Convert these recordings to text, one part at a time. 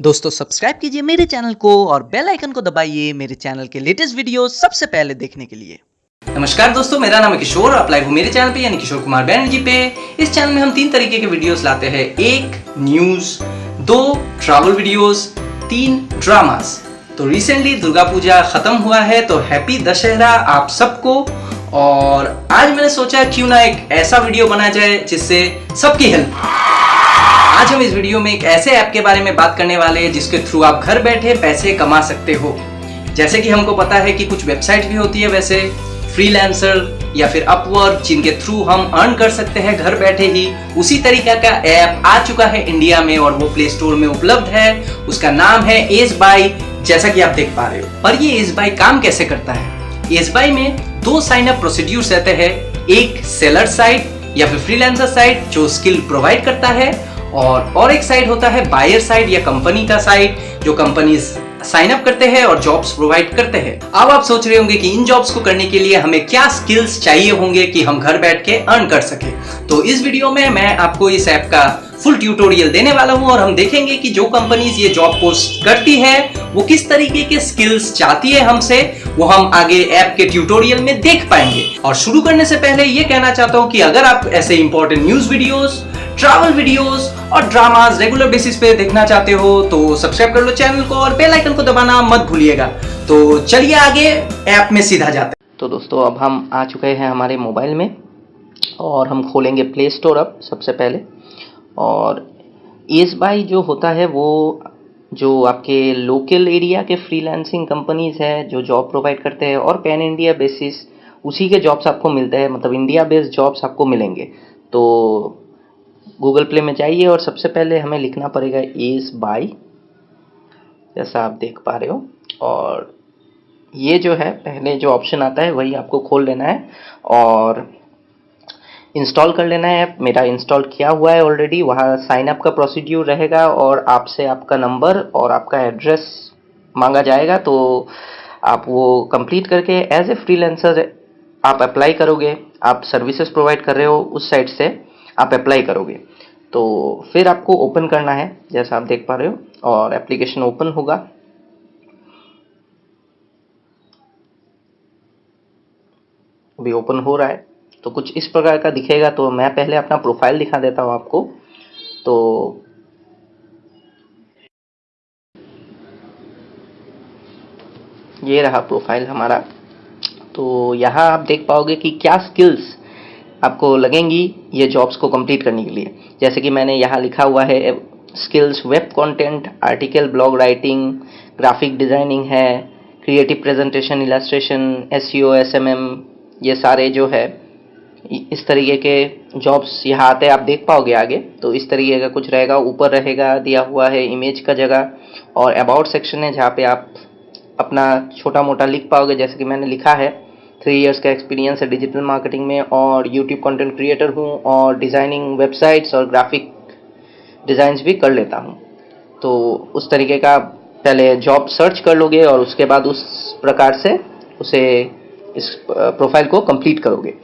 दोस्तों सब्सक्राइब कीजिए मेरे चैनल को और बेल आइकन को दबाइए मेरे चैनल के लेटेस्ट वीडियो सबसे पहले देखने के लिए। नमस्कार दोस्तों, मेरा नाम है किशोर आप लाइव हो मेरे चैनल पे, यानी किशोर कुमार बैनर्जी पे। इस चैनल में हम तीन तरीके के वीडियोस लाते हैं। एक न्यूज़ दो ट्रैवल वीडियोस तीन ड्रामास तो रिसेंटली दुर्गा पूजा खत्म हुआ है तो हैप्पी दशहरा आप सबको। और आज मैंने सोचा क्यों ना एक ऐसा वीडियो बनाया जाए जिससे सबकी हेल्प आज हम इस वीडियो में एक ऐसे ऐप के बारे में बात करने वाले हैं जिसके थ्रू आप घर बैठे पैसे कमा सकते हो। जैसे कि हमको पता है कि कुछ वेबसाइट भी होती है वैसे, फ्रीलांसर या फिर अपवर्क जिनके थ्रू हम अर्न कर सकते हैं घर बैठे ही। उसी तरीका का ऐप आ चुका है इंडिया में और वो प्ले स्टोर में उपलब्ध है। उसका नाम है एस बाई जैसा कि आप देख पा रहे हो। पर ये एस बाई काम कैसे करता है? एस बाई में दो साइन अप प्रोसीड्यूर रहते हैं। एक सेलर साइट या फिर फ्रीलांसर साइट जो स्किल प्रोवाइड करता है और और एक साइड होता है बायर साइड या कंपनी का साइड जो कंपनी साइन अप करते हैं और जॉब्स प्रोवाइड करते हैं। अब आप सोच रहे होंगे कि इन जॉब्स को करने के लिए हमें क्या स्किल्स चाहिए होंगे कि हम घर बैठ के अर्न कर सके। तो इस वीडियो में मैं आपको इस ऐप का फुल ट्यूटोरियल देने वाला हूँ और हम देखेंगे कि जो कंपनीज़ ये जॉब पोस्ट करती है, वो किस तरीके के स्किल्स चाहती है हमसे, वो हम आगे ऐप के ट्यूटोरियल में देख पाएँगे। और शुरू करने से पहले ये कहना चाहता हूँ कि अगर आप ऐसे important news videos travel videos और ड्रामास रेगुलर बेसिस पे देखना चाहते हो तो सब्सक्राइब कर लो चैनल को और बेल आइकन को दबाना मत भूलिएगा। तो चलिए आगे ऐप में सीधा जाते हैं। तो दोस्तों, अब हम आ चुके हैं हमारे मोबाइल में और हम खोलेंगे प्ले स्टोर अब सबसे पहले। और एस बाई जो होता है, वो जो आपके लोकल एरिया के फ्रीलांसिंग कंपनीज़ है, जो जॉब प्रोवाइड करते हैं, और पैन इंडिया बेसिस उसी के जॉब्स आपको मिलते हैं मतलब इंडिया बेस्ड जॉब्स आपको मिलेंगे। तो गूगल प्ले में जाइए और सबसे पहले हमें लिखना पड़ेगा एस बाई जैसा आप देख पा रहे हो। और ये जो है, पहले जो ऑप्शन आता है, वही आपको खोल लेना है और इंस्टॉल कर लेना है। मेरा इंस्टॉल किया हुआ है ऑलरेडी वहाँ साइन अप का प्रोसीड्यूर रहेगा और आपसे आपका नंबर और आपका एड्रेस मांगा जाएगा। तो आप वो कंप्लीट करके एज ए फ्रीलांसर आप अप्लाई करोगे। आप सर्विसेज़ प्रोवाइड कर रहे हो उस साइट से। आप अप्लाई करोगे। तो फिर आपको ओपन करना है, जैसा आप देख पा रहे हो, और एप्लीकेशन ओपन होगा। अभी ओपन हो रहा है। तो कुछ इस प्रकार का दिखेगा तो मैं पहले अपना प्रोफ़ाइल दिखा देता हूँ आपको। तो ये रहा प्रोफ़ाइल हमारा। तो यहाँ आप देख पाओगे कि क्या स्किल्स आपको लगेंगी ये जॉब्स को कंप्लीट करने के लिए। जैसे कि मैंने यहाँ लिखा हुआ है skills web content article blog writing graphic designing है creative presentation illustration S C ये सारे जो है इस तरीके के जॉब्स यहाँ आते हैं। आप देख पाओगे आगे। तो इस तरीके का कुछ रहेगा। ऊपर रहेगा, दिया हुआ है इमेज का जगह। और अबाउट सेक्शन है जहाँ पे आप अपना छोटा मोटा लिख पाओगे। जैसे कि मैंने लिखा है थ्री इयर्स का एक्सपीरियंस है डिजिटल मार्केटिंग में और यूट्यूब कंटेंट क्रिएटर हूँ और डिज़ाइनिंग वेबसाइट्स और ग्राफिक डिज़ाइंस भी कर लेता हूँ। तो उस तरीके का पहले जॉब सर्च कर लोगे और उसके बाद उस प्रकार से उसे इस प्रोफ़ाइल को कंप्लीट करोगे।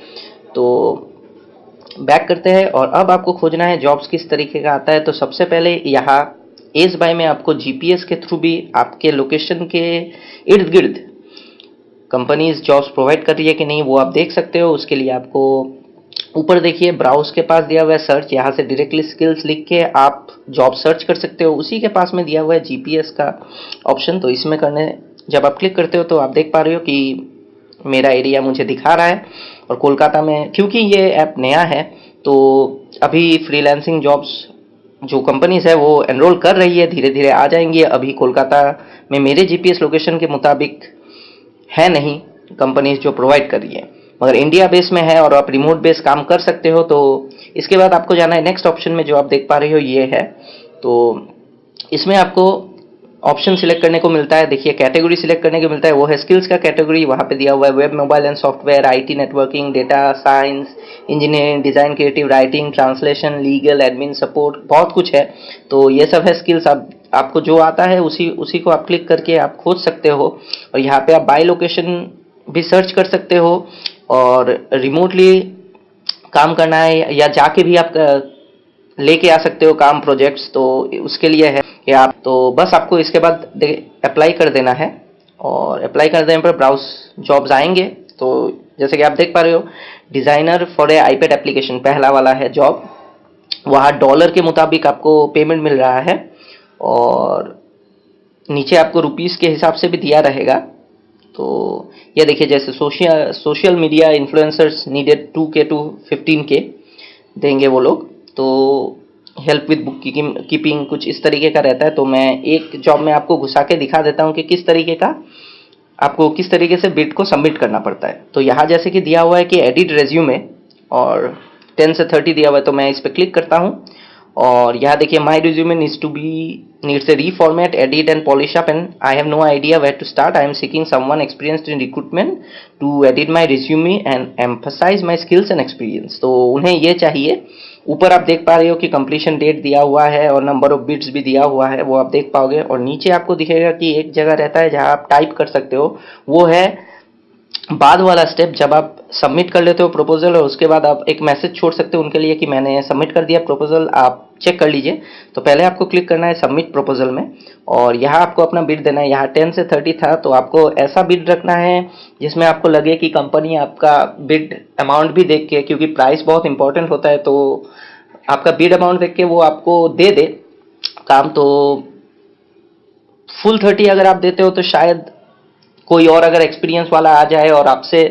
तो बैक करते हैं और अब आपको खोजना है जॉब्स किस तरीके का आता है। तो सबसे पहले यहाँ एस बाई में आपको जीपीएस के थ्रू भी आपके लोकेशन के इर्द गिर्द कंपनीज़ जॉब्स प्रोवाइड कर रही है कि नहीं, वो आप देख सकते हो, उसके लिए आपको ऊपर देखिए ब्राउज के पास दिया हुआ है सर्च यहाँ से डायरेक्टली स्किल्स लिख के आप जॉब सर्च कर सकते हो, उसी के पास में दिया हुआ है जीपीएस का ऑप्शन तो इसमें करने, जब आप क्लिक करते हो तो आप देख पा रहे हो कि मेरा एरिया मुझे दिखा रहा है, और कोलकाता में, क्योंकि ये ऐप नया है तो अभी फ्रीलांसिंग जॉब्स जो कंपनीज़ है, वो एनरोल कर रही है धीरे धीरे आ जाएँगी, अभी कोलकाता में मेरे जीपीएस लोकेशन के मुताबिक है नहीं कंपनीज़ जो प्रोवाइड कर रही है। मगर इंडिया बेस में है और आप रिमोट बेस काम कर सकते हो तो इसके बाद आपको जाना है। नेक्स्ट ऑप्शन में जो आप देख पा रहे हो, ये है। तो इसमें आपको ऑप्शन सिलेक्ट करने को मिलता है। देखिए, कैटेगरी सिलेक्ट करने को मिलता है। वो है स्किल्स का कैटेगरी। वहाँ पे दिया हुआ है web, mobile and software IT networking data science engineering design creative writing translation legal admin support बहुत कुछ है। तो ये सब है स्किल्स आप, आपको जो आता है, उसी उसी को आप क्लिक करके आप खोज सकते हो। और यहाँ पे आप बाई लोकेशन भी सर्च कर सकते हो। और रिमोटली काम करना है या जाके भी आप लेके आ सकते हो काम प्रोजेक्ट्स तो उसके लिए है। कि आप तो बस आपको इसके बाद अप्लाई कर देना है। और अप्लाई कर देने पर ब्राउज जॉब्स आएँगे। तो जैसे कि आप देख पा रहे हो designer for a iPad application पहला वाला है जॉब वहाँ डॉलर के मुताबिक आपको पेमेंट मिल रहा है। और नीचे आपको रुपीस के हिसाब से भी दिया रहेगा। तो ये देखिए, जैसे social social media influencers needed two K to fifteen K देंगे वो लोग। तो हेल्प विद बुक कीपिंग कुछ इस तरीके का रहता है तो मैं एक जॉब में आपको घुसा के दिखा देता हूँ कि किस तरीके का आपको किस तरीके से बिट को सबमिट करना पड़ता है। तो यहाँ जैसे कि दिया हुआ है कि एडिट रेज्यूमे और टेन से थर्टी दिया हुआ है तो मैं इस पर क्लिक करता हूँ। और यहाँ देखिए my resume needs to be needs a reformat edit and polish up and I have no idea where to start I am seeking someone experienced in recruitment to edit my resume and emphasise my skills and experience तो उन्हें ये चाहिए ऊपर आप देख पा रहे हो कि कंप्लीशन डेट दिया हुआ है और नंबर ऑफ़ बिट्स भी दिया हुआ है, वो आप देख पाओगे। और नीचे आपको दिखेगा कि एक जगह रहता है जहाँ आप टाइप कर सकते हो। वो है बाद वाला स्टेप जब आप सबमिट कर लेते हो प्रपोजल और उसके बाद आप एक मैसेज छोड़ सकते हो उनके लिए कि मैंने सबमिट कर दिया प्रपोजल आप चेक कर लीजिए। तो पहले आपको क्लिक करना है सबमिट प्रपोजल में और यहाँ आपको अपना बिड देना है। यहाँ टेन से थर्टी था तो आपको ऐसा बिड रखना है जिसमें आपको लगे कि कंपनी आपका बिड अमाउंट भी देख के, क्योंकि प्राइस बहुत इंपॉर्टेंट होता है तो आपका बिड अमाउंट देख के वो आपको दे दे। काम तो फुल थर्टी अगर आप देते हो तो शायद कोई और अगर एक्सपीरियंस वाला आ जाए और आपसे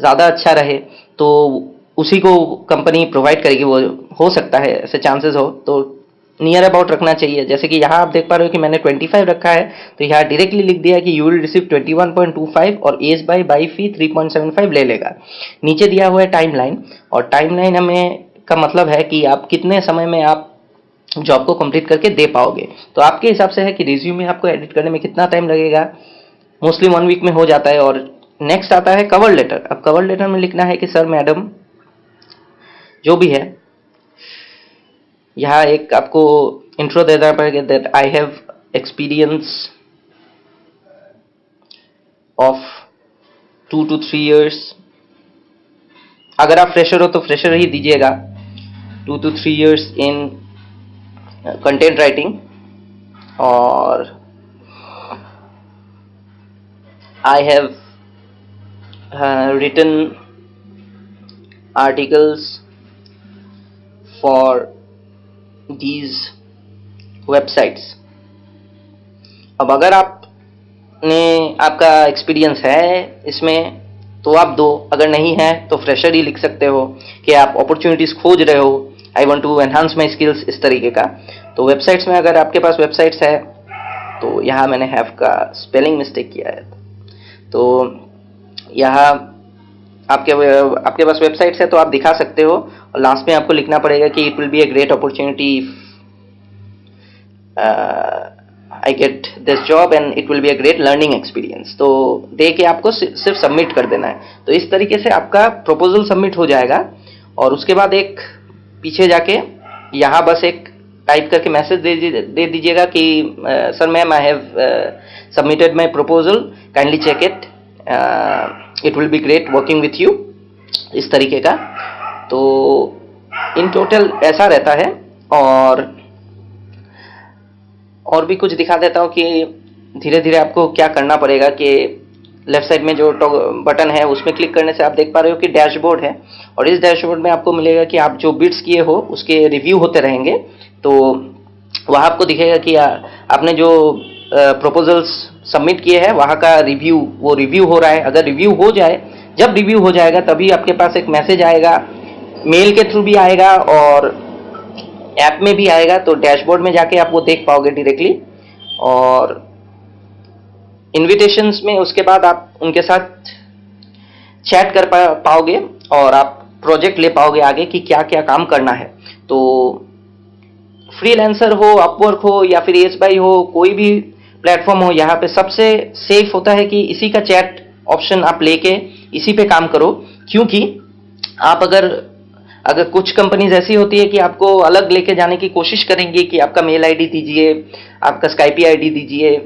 ज़्यादा अच्छा रहे तो उसी को कंपनी प्रोवाइड करेगी, वो हो सकता है, ऐसे चांसेस हो। तो नियर अबाउट रखना चाहिए। जैसे कि यहाँ आप देख पा रहे हो कि मैंने 25 रखा है तो यहाँ डायरेक्टली लिख दिया कि यू विल रिसीव 21.25 और एज बाई बाई फ़ी 3.75 ले लेगा। नीचे दिया हुआ है टाइम लाइन और टाइम लाइन हमें का मतलब है कि आप कितने समय में आप जॉब को कंप्लीट करके दे पाओगे। तो आपके हिसाब से है कि रिज्यूमे आपको एडिट करने में कितना टाइम लगेगा? मोस्टली वन वीक में हो जाता है और नेक्स्ट आता है कवर लेटर अब कवर लेटर में लिखना है कि सर मैडम जो भी है, यहाँ एक आपको इंट्रो देना पड़ेगा that I have experience of two two three years अगर आप फ्रेशर हो तो फ्रेशर ही दीजिएगा। Two two three years in content writing और I have uh, written articles for these websites. अब अगर आपने आपका एक्सपीरियंस है इसमें तो आप दो। अगर नहीं है तो फ्रेशर ही लिख सकते हो कि आप अपॉर्चुनिटीज़ खोज रहे हो। I want to enhance my skills इस तरीके का। तो वेबसाइट्स में अगर आपके पास वेबसाइट्स है तो यहाँ मैंने हैव का स्पेलिंग मिस्टेक किया है। तो यहाँ आपके आपके पास वेबसाइट है तो आप दिखा सकते हो। और लास्ट में आपको लिखना पड़ेगा कि it will be a great opportunity I get this job and it will be a great learning experience तो दे के आपको सिर्फ़ सबमिट कर देना है। तो इस तरीके से आपका प्रपोजल सबमिट हो जाएगा। और उसके बाद एक पीछे जाके यहाँ बस एक टाइप करके मैसेज दे दे दीजिएगा कि sir ma'am I have submitted my proposal kindly check it it will be great working with you इस तरीके का। तो इन टोटल ऐसा रहता है और और भी कुछ दिखा देता हूँ कि धीरे धीरे आपको क्या करना पड़ेगा कि लेफ़्ट साइड में जो बटन है, उसमें क्लिक करने से आप देख पा रहे हो कि डैशबोर्ड है। और इस डैशबोर्ड में आपको मिलेगा कि आप जो बिट्स किए हो, उसके रिव्यू होते रहेंगे। तो वहाँ आपको दिखेगा कि आपने जो प्रपोजल्स सबमिट किए हैं, वहाँ का रिव्यू वो रिव्यू हो रहा है। अगर रिव्यू हो जाए, जब रिव्यू हो जाएगा, तभी आपके पास एक मैसेज आएगा मेल के थ्रू भी आएगा और ऐप में भी आएगा। तो डैशबोर्ड में जाके आप वो देख पाओगे डायरेक्टली और इनविटेशंस में उसके बाद आप उनके साथ चैट कर पा, पाओगे और आप प्रोजेक्ट ले पाओगे आगे कि क्या क्या काम करना है। तो फ्रीलांसर हो अपवर्क हो या फिर एस बाई हो कोई भी प्लेटफॉर्म हो यहाँ पे सबसे सेफ़ होता है कि इसी का चैट ऑप्शन आप लेके इसी पे काम करो। क्योंकि आप अगर अगर कुछ कंपनीज़ ऐसी होती है कि आपको अलग लेके जाने की कोशिश करेंगी कि आपका मेल आईडी दीजिए आपका स्काइपी आईडी दीजिए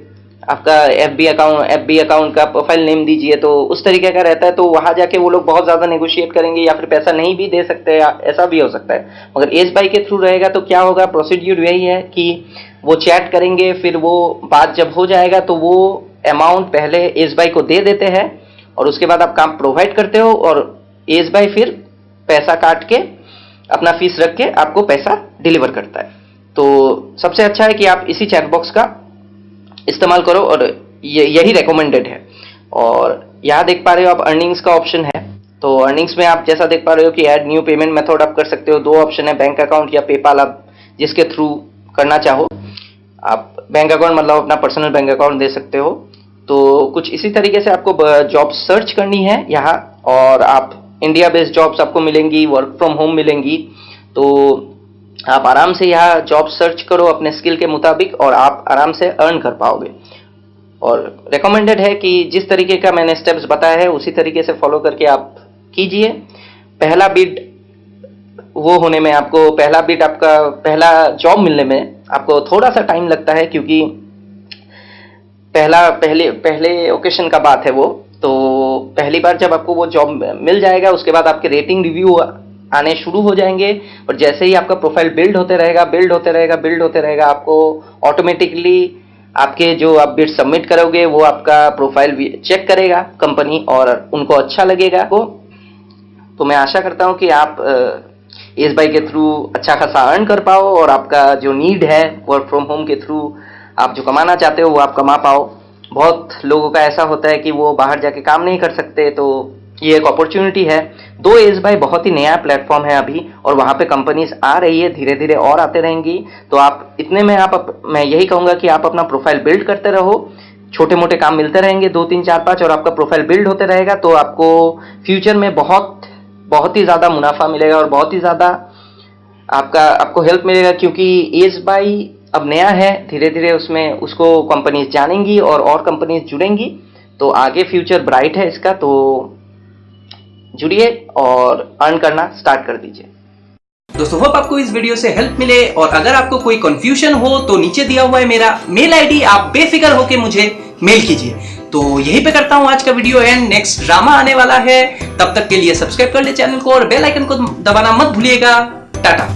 आपका F B account F B account का प्रोफ़ाइल नेम दीजिए तो उस तरीके का रहता है तो वहाँ जाके वो लोग बहुत ज़्यादा नेगोशिएट करेंगे या फिर पैसा नहीं भी दे सकते ऐसा भी हो सकता है। मगर एस बाई के थ्रू रहेगा तो क्या होगा प्रोसीड्यूर यही है कि वो चैट करेंगे, फिर वो बात जब हो जाएगा तो वो अमाउंट पहले एस बाई को दे देते हैं, और उसके बाद आप काम प्रोवाइड करते हो, और एस बाई फिर पैसा काट के, अपना फ़ीस रख के आपको पैसा डिलीवर करता है। तो सबसे अच्छा है कि आप इसी चैट बॉक्स का इस्तेमाल करो और यही रिकमेंडेड है। और यहाँ देख पा रहे हो आप अर्निंग्स का ऑप्शन है। तो अर्निंग्स में आप जैसा देख पा रहे हो कि ऐड न्यू पेमेंट मेथड आप कर सकते हो। दो ऑप्शन है बैंक अकाउंट या पेपाल आप जिसके थ्रू करना चाहो। आप बैंक अकाउंट मतलब अपना पर्सनल बैंक अकाउंट दे सकते हो। तो कुछ इसी तरीके से आपको जॉब सर्च करनी है यहाँ। और आप इंडिया बेस्ड जॉब्स आपको मिलेंगी वर्क फ्रॉम होम मिलेंगी। तो आप आराम से यहाँ जॉब सर्च करो अपने स्किल के मुताबिक और आप आराम से अर्न कर पाओगे। और रिकमेंडेड है कि जिस तरीके का मैंने स्टेप्स बताया है, उसी तरीके से फॉलो करके आप कीजिए। पहला बिट वो होने में आपको, पहला बिट आपका, पहला जॉब मिलने में आपको थोड़ा सा टाइम लगता है क्योंकि पहला, पहले पहले ओकेशन का बात है वो। तो पहली बार जब आपको वो जॉब मिल जाएगा, उसके बाद आपके रेटिंग रिव्यू आने शुरू हो जाएँगे और जैसे ही आपका प्रोफ़ाइल बिल्ड होते रहेगा बिल्ड होते रहेगा बिल्ड होते रहेगा, आपको ऑटोमेटिकली आपके जो आप बिड सबमिट करोगे, वो आपका प्रोफ़ाइल चेक करेगा कंपनी और उनको अच्छा लगेगा। को तो मैं आशा करता हूँ कि आप एस बाई के थ्रू अच्छा खासा अर्न कर पाओ और आपका जो नीड है वर्क फ्रॉम होम के थ्रू आप जो कमाना चाहते हो, वो आप कमा पाओ। बहुत लोगों का ऐसा होता है कि वो बाहर जाके काम नहीं कर सकते तो ये एक अपॉर्चुनिटी है। दो एज बाई बहुत ही नया प्लेटफॉर्म है अभी, और वहाँ पे कंपनीज़ आ रही है धीरे धीरे और आते रहेंगी। तो आप, इतने में आप मैं यही कहूँगा कि आप अपना प्रोफ़ाइल बिल्ड करते रहो। छोटे मोटे काम मिलते रहेंगे, दो, तीन, चार, पाँच, और आपका प्रोफ़ाइल बिल्ड होते रहेगा। तो आपको फ्यूचर में बहुत बहुत ही ज़्यादा मुनाफा मिलेगा और बहुत ही ज़्यादा आपका, आपको हेल्प मिलेगा, क्योंकि एज बाई अब नया है धीरे धीरे उसमें, उसको कंपनीज़ जानेंगी और और कंपनीज़ जुड़ेंगी। तो आगे फ्यूचर ब्राइट है इसका तो जुड़िए और अर्न करना स्टार्ट कर दीजिए। दोस्तों होप आपको इस वीडियो से हेल्प मिले और अगर आपको कोई कंफ्यूजन हो तो नीचे दिया हुआ है मेरा मेल आईडी आप बेफिक्र होकर मुझे मेल कीजिए। तो यहीं पे करता हूँ आज का वीडियो एंड नेक्स्ट ड्रामा आने वाला है। तब तक के लिए सब्सक्राइब कर ले चैनल को और बेल आइकन को दबाना मत भूलिएगा। टाटा।